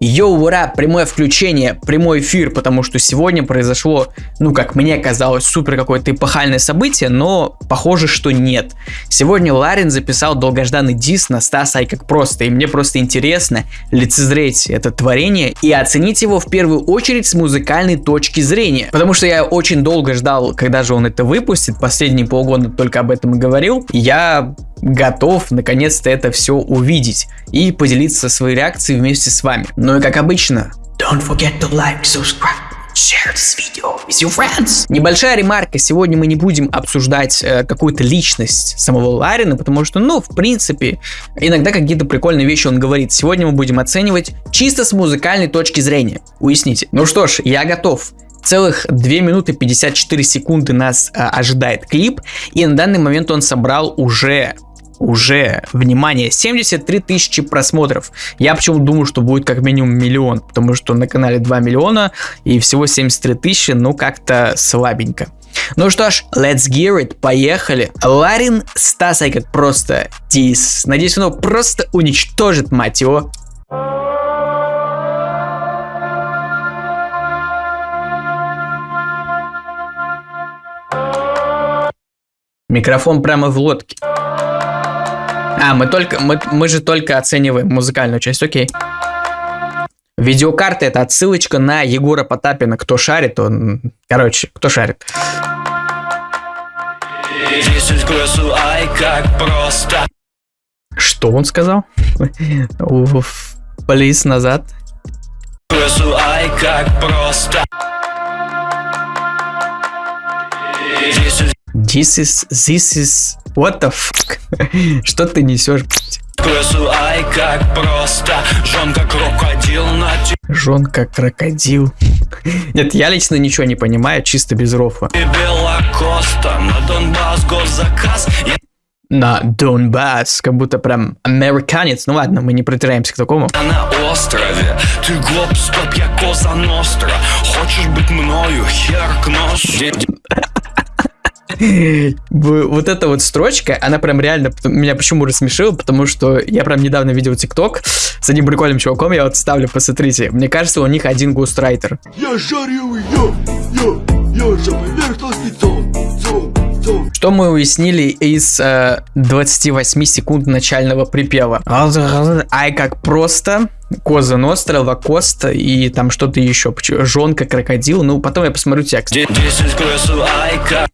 Йоу, ура, прямое включение, прямой эфир, потому что сегодня произошло, ну, как мне казалось, супер какое-то эпохальное событие, но похоже, что нет. Сегодня Ларин записал долгожданный дис на Стаса и как просто, и мне просто интересно лицезреть это творение и оценить его в первую очередь с музыкальной точки зрения, потому что я очень долго ждал, когда же он это выпустит, последние полгода только об этом и говорил, я готов наконец-то это все увидеть и поделиться своей реакцией вместе с вами. Ну и как обычно, don't forget to like, subscribe. Share this video with your friends. Небольшая ремарка. Сегодня мы не будем обсуждать э, какую-то личность самого Ларина, потому что, ну, в принципе, иногда какие-то прикольные вещи он говорит. Сегодня мы будем оценивать чисто с музыкальной точки зрения. Уясните. Ну что ж, я готов. Целых 2 минуты 54 секунды нас э, ожидает клип, и на данный момент он собрал уже уже, внимание, 73 тысячи просмотров. Я почему думаю, что будет как минимум миллион, потому что на канале 2 миллиона и всего 73 тысячи, ну как-то слабенько. Ну что ж, let's gear it, поехали. Ларин Стасай как просто дис. Надеюсь, он просто уничтожит, мать его. Микрофон прямо в лодке. А, мы только, мы, мы же только оцениваем музыкальную часть, окей. Видеокарта это отсылочка на Егора Потапина. Кто шарит, он... Короче, кто шарит. Что он сказал? Полис назад. This is, this is, what the fuck? Что ты несешь, ай как крокодил. Нет, я лично ничего не понимаю, чисто без рофа. на Донбасс. На Донбасс, как будто прям американец. Ну ладно, мы не притираемся к такому. На острове, ты гоп, стоп, я коза ностра. Хочешь быть мною, хер к носу. Вот эта вот строчка, она прям реально меня почему рассмешила, потому что я прям недавно видел ТикТок с одним прикольным чуваком, я вот ставлю, посмотрите. Мне кажется, у них один густрайтер. Я жарю ее, я, я же что мы уяснили из э, 28 секунд начального припева? Ай, как просто. Коза Ностра, Лакоста и там что-то еще. Жонка, крокодил. Ну, потом я посмотрю текст. This is...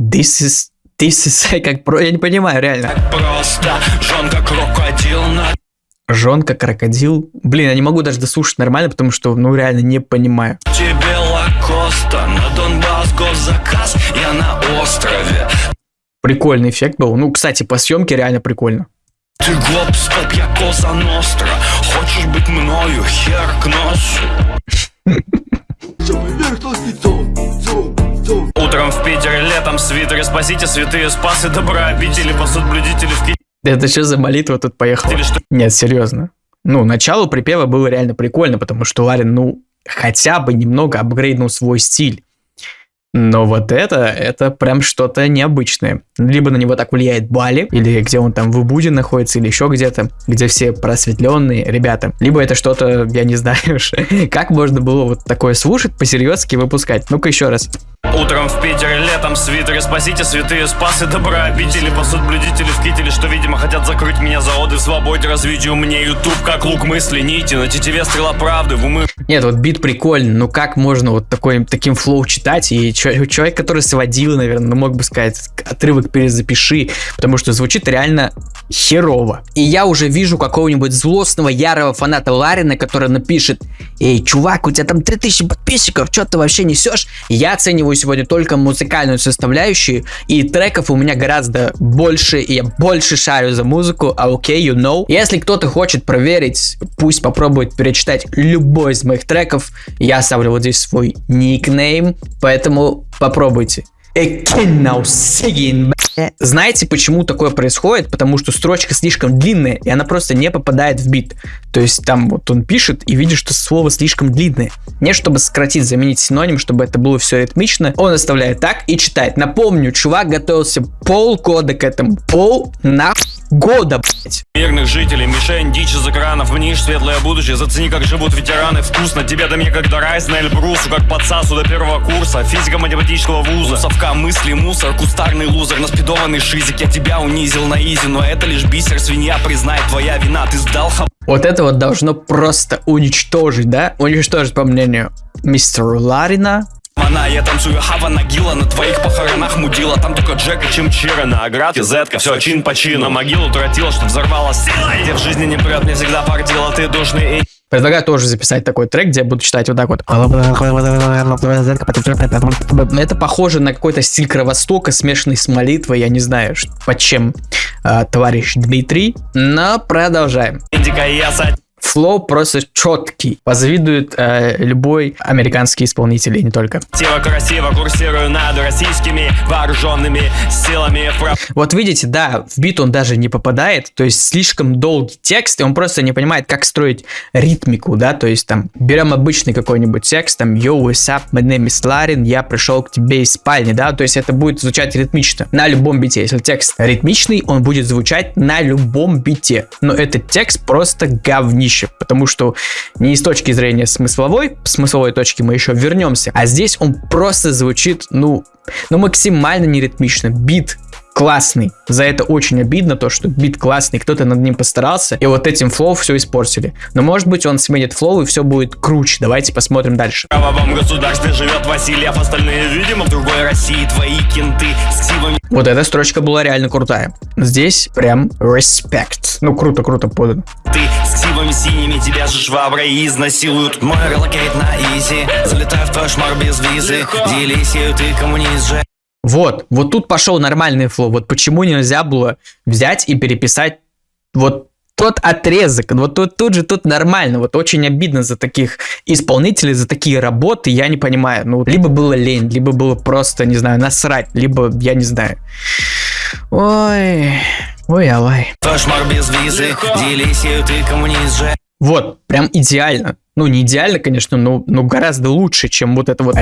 This is... Как про... Я не понимаю, реально. Как просто, жонка крокодил на... Жонка крокодил. Блин, я не могу даже дослушать нормально, потому что, ну, реально не понимаю. Тебе Лакоста, на Донбасс госзаказ, я на острове. Прикольный эффект был. Ну, кстати, по съемке реально прикольно. Ты гоп, стоп, я коза ностра. Хочешь быть мною, хер к носу. Утром в Питере, летом свитеры, спасите святые спасы, добра обители, посуд блюдители в Ки... Это что за молитва тут поехала? Нет, серьезно. Ну, начало припева было реально прикольно, потому что Ларин, ну, хотя бы немного апгрейднул свой стиль. Но вот это, это прям что-то необычное. Либо на него так влияет Бали, или где он там в Убуде находится, или еще где-то, где все просветленные ребята. Либо это что-то, я не знаю уж, как можно было вот такое слушать, по-серьезки выпускать. Ну-ка еще раз. Утром в Питере, летом свитеры, спасите святые спасы, добра обители, посуд блюдители в кителе, что, видимо, хотят закрыть меня за оды в свободе, развитию мне YouTube, как лук мысли, нити, на тетиве стрела правды, в умы. Нет, вот бит прикольный, но как можно вот такой, таким флоу читать, и человек, который сводил, наверное, ну, мог бы сказать, отрывок перезапиши, потому что звучит реально херово. И я уже вижу какого-нибудь злостного, ярого фаната Ларина, который напишет, эй, чувак, у тебя там 3000 подписчиков, что ты вообще несешь? Я оцениваю сегодня только музыкальную составляющую, и треков у меня гораздо больше, и я больше шарю за музыку, а окей, you know. Если кто-то хочет проверить, пусть попробует перечитать любой из моих треков, я оставлю вот здесь свой никнейм, поэтому попробуйте. Ekin now singing Знаете, почему такое происходит? Потому что строчка слишком длинная, и она просто не попадает в бит. То есть там вот он пишет и видит, что слово слишком длинное. Не чтобы сократить, заменить синоним, чтобы это было все ритмично, он оставляет так и читает. Напомню, чувак готовился полгода к этому. Пол на года, блять. Мирных жителей, мишень, дичь из экранов, мнишь светлое будущее, зацени, как живут ветераны, вкусно тебе да мне, как до Райс на Эльбрусу, как подсасу до первого курса, физика математического вуза, совка мысли, мусор, кустарный лузер, наспидованный шизик, я тебя унизил на изи, но это лишь бисер, свинья, признай, твоя вина, ты сдал хаб... Вот это вот должно просто уничтожить, да? Уничтожить, по мнению мистера Ларина, Она, я танцую хава нагила На твоих похоронах мудила. Там только Джек и Чимчира На оградке Зетка, все чин по чину. На могилу тротила, что взорвала силой Где в жизни не прет, мне всегда фартило Ты душный и Предлагаю тоже записать такой трек, где я буду читать вот так вот. Это похоже на какой-то стиль Кровостока, смешанный с молитвой, я не знаю, под чем э, товарищ Дмитрий. Но продолжаем. Флоу просто четкий. Позавидует э, любой американский исполнитель, и не только. Красиво, красиво курсирую над российскими вооруженными силами. Вот видите, да, в бит он даже не попадает, то есть слишком долгий текст, и он просто не понимает, как строить ритмику, да, то есть там берем обычный какой-нибудь текст, там Yo, what's up, my name is Larin, я пришел к тебе из спальни, да, то есть это будет звучать ритмично на любом бите. Если текст ритмичный, он будет звучать на любом бите, но этот текст просто говнище вещи, потому что не с точки зрения смысловой, смысловой точки мы еще вернемся, а здесь он просто звучит, ну, ну максимально неритмично. Бит классный. За это очень обидно, то, что бит классный, кто-то над ним постарался, и вот этим flow все испортили. Но может быть он сменит flow и все будет круче. Давайте посмотрим дальше. В правовом государстве живет Васильев, остальные, видимо, в другой России твои кенты с ксивами. Вот эта строчка была реально крутая. Здесь прям респект. Ну, круто-круто подано. Ты с ксивами синими, тебя же шваброй изнасилуют. Мой relocate на easy, залетаю в твой шмар без визы. Делисию, ты коммунист же. Вот, вот тут пошел нормальный flow. Вот почему нельзя было взять и переписать вот тот отрезок, вот тут, тут же тут нормально, вот очень обидно за таких исполнителей, за такие работы, я не понимаю, ну, либо было лень, либо было просто, не знаю, насрать, либо, я не знаю. Ой, ой, алай. Кошмар без визы, Делисию, ты коммунист же. Вот, прям идеально. Ну, не идеально, конечно, но, но гораздо лучше, чем вот это вот.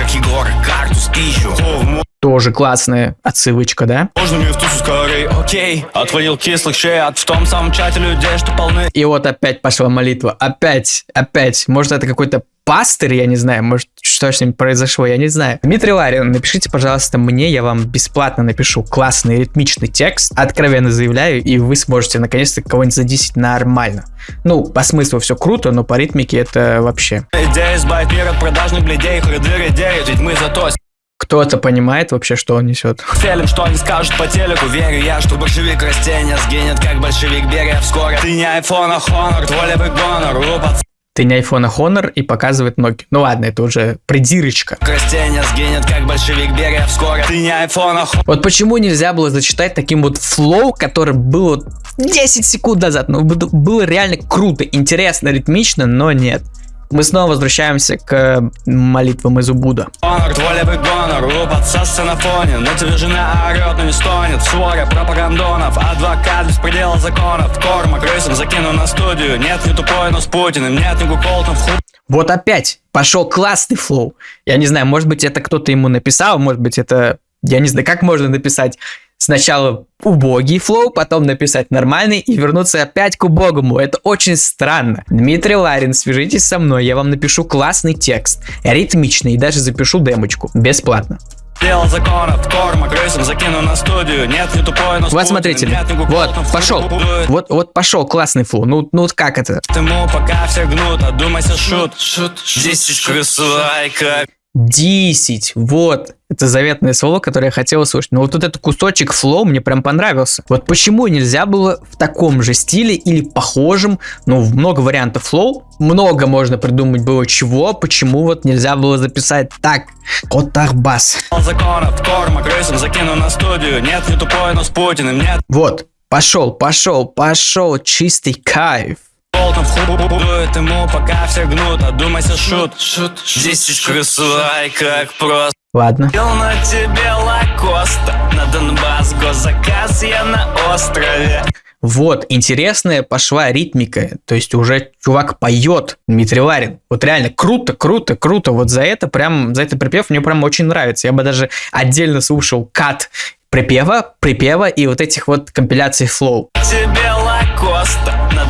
А то, как Егор, карту пищу. Тоже классная отсылочка, да? Можно мне в тусу скорей, окей. Отводил кислых шеят в том самом чате людей, что полны. И вот опять пошла молитва. Опять, опять. Может, это какой-то пастырь, я не знаю, может, что с ним произошло, я не знаю. Дмитрий Ларин, напишите, пожалуйста, мне, я вам бесплатно напишу классный ритмичный текст, откровенно заявляю, и вы сможете наконец-то кого-нибудь задисить нормально. Ну, по смыслу все круто, но по ритмике это вообще... Идея избавить мир от продажных бледей, хрыдыры девять, ведь мы зато кто-то понимает вообще, что он несет. Фелим, что они скажут по телеку Верю я, что большевик растения сгинет, как большевик берия вскоре Ты не айфон, а хонор, твой левый гонор, рупат ты не iPhone, а Honor и показывает ноги. Ну ладно, это уже придирочка. Растения сгинет, как большевик берия вскоре. Ты не iPhone, а Вот почему нельзя было зачитать таким вот флоу, который был вот 10 секунд назад. Ну, было реально круто, интересно, ритмично, но нет. Мы снова возвращаемся к молитвам из Убуда. Гонор, твой левый гонор, подсасся на фоне На тебе жена орет, но не стонет В своре пропагандонов, адвокат без предела законов Корма крысам закину на студию Нет, не тупой, но с Путиным Нет, не Гуколтон в худ вот опять пошел классный flow. Я не знаю, может быть, это кто-то ему написал, может быть, это... Я не знаю, как можно написать сначала убогий flow, потом написать нормальный и вернуться опять к убогому. Это очень странно. Дмитрий Ларин, свяжитесь со мной, я вам напишу классный текст, ритмичный и даже запишу демочку, бесплатно. Дело законов, корма, крысам закину на студию. Нет, не тупой, но Вот смотрите, нет, не вот, пошел. Вот, вот пошел, классный flow. Ну, ну вот как это? Ему пока все гнут, одумайся, шут, шут, шут Десять крысай, как 10. Вот. Это заветное слово, которое я хотел услышать. Но вот, вот этот кусочек flow мне прям понравился. Вот почему нельзя было в таком же стиле или похожем, ну, много вариантов flow, много можно придумать было чего, почему вот нельзя было записать так. Котарбас. Законов, корма, крысам закину на студию. Нет, не тупой, но с Путиным, нет. Вот. Пошел, пошел, пошел, чистый кайф. Болтом дует ему, пока все гнут, одумайся, шут, шут, шут. Десять крысу, ай, как просто. Ладно. На тебе Лакоста, на Донбасс госзаказ, я на острове. Вот, интересная пошла ритмика, то есть уже чувак поет, Дмитрий Ларин. Вот реально круто, круто, круто. Вот за это прям, за это припев мне прям очень нравится. Я бы даже отдельно слушал кат припева, припева и вот этих вот компиляций flow. Тебе Лакоста, на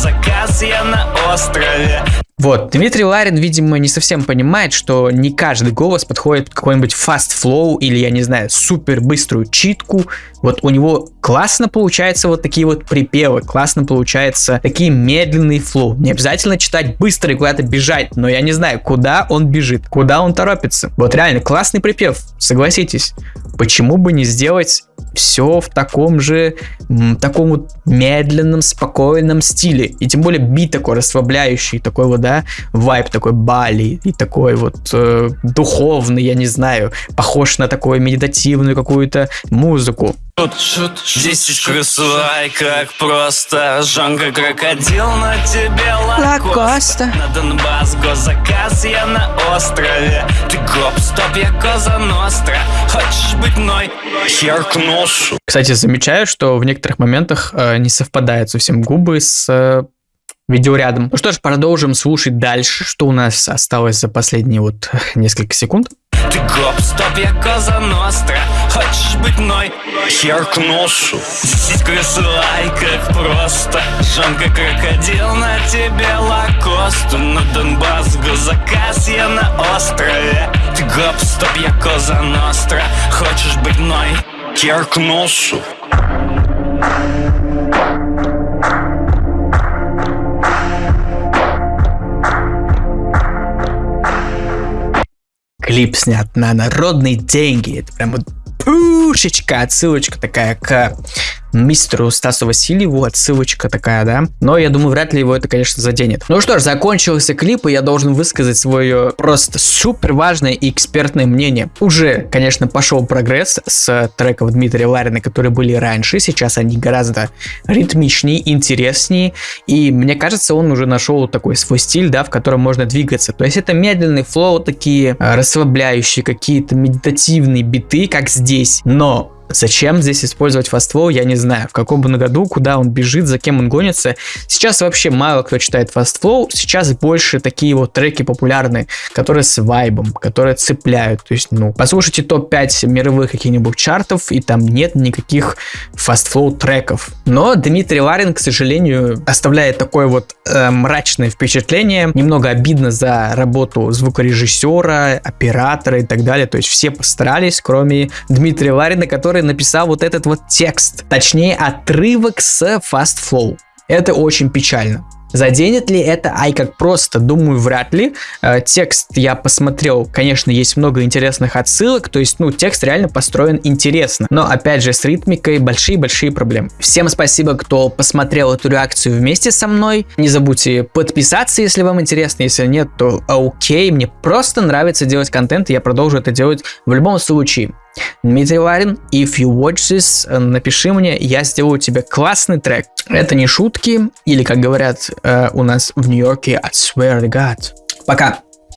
Госзаказ, я на острове. Вот, Дмитрий Ларин, видимо, не совсем понимает, что не каждый голос подходит под какой-нибудь fast flow или, я не знаю, супер быструю читку. Вот у него классно получается вот такие вот припевы, классно получается такие медленные flow. Не обязательно читать быстро и куда-то бежать, но я не знаю, куда он бежит, куда он торопится. Вот реально классный припев, согласитесь. Почему бы не сделать все в таком же, таком вот медленном, спокойном стиле. И тем более бит такой расслабляющий, такой вот, да, вайп такой Бали, и такой вот э, духовный, я не знаю, похож на такую медитативную какую-то музыку. Шут, шут, здесь как просто Жанка крокодил на тебе лакоста На Донбасс госзаказ, я на острове Ты гоп, стоп, я коза ностра Хочешь быть мной? Хер к носу Кстати, замечаю, что в некоторых моментах э, не совпадают совсем губы с э, видеорядом. Ну что ж, продолжим слушать дальше, что у нас осталось за последние вот несколько секунд. Ты гоп, стоп, я коза ностра. Хочешь быть мной? Хер к носу. Слай, как просто. Жанка крокодил на тебе лакосту На Донбасс госзаказ, я на острове. Ты гоп, стоп, я коза ностра. Хочешь быть мной? Хер к носу клип снят на народные деньги. Это прям вот пушечка, отсылочка такая к мистеру Стасу Васильеву, отсылочка такая, да. Но я думаю, вряд ли его это, конечно, заденет. Ну что ж, закончился клип, и я должен высказать свое просто супер важное и экспертное мнение. Уже, конечно, пошел прогресс с треков Дмитрия Ларина, которые были раньше. Сейчас они гораздо ритмичнее, интереснее. И мне кажется, он уже нашел такой свой стиль, да, в котором можно двигаться. То есть это медленный флоу, такие э, расслабляющие, какие-то медитативные биты, как здесь. Но Зачем здесь использовать фаствол, я не знаю. В каком бы году, куда он бежит, за кем он гонится. Сейчас вообще мало кто читает фаствол. Сейчас больше такие вот треки популярные, которые с вайбом, которые цепляют. То есть, ну, послушайте топ-5 мировых каких-нибудь чартов, и там нет никаких fast flow треков. Но Дмитрий Ларин, к сожалению, оставляет такое вот э, мрачное впечатление. Немного обидно за работу звукорежиссера, оператора и так далее. То есть все постарались, кроме Дмитрия Ларина, который который написал вот этот вот текст, точнее отрывок с Fast Flow. Это очень печально. Заденет ли это Ай как просто? Думаю, вряд ли. Э, текст я посмотрел, конечно, есть много интересных отсылок, то есть, ну, текст реально построен интересно. Но, опять же, с ритмикой большие-большие проблемы. Всем спасибо, кто посмотрел эту реакцию вместе со мной. Не забудьте подписаться, если вам интересно. Если нет, то окей. Мне просто нравится делать контент, и я продолжу это делать в любом случае. Дмитрий Ларин, if you watch this, э, напиши мне, я сделаю тебе классный трек. Это не шутки, или, как говорят э, у нас в Нью-Йорке, I swear to God. Пока!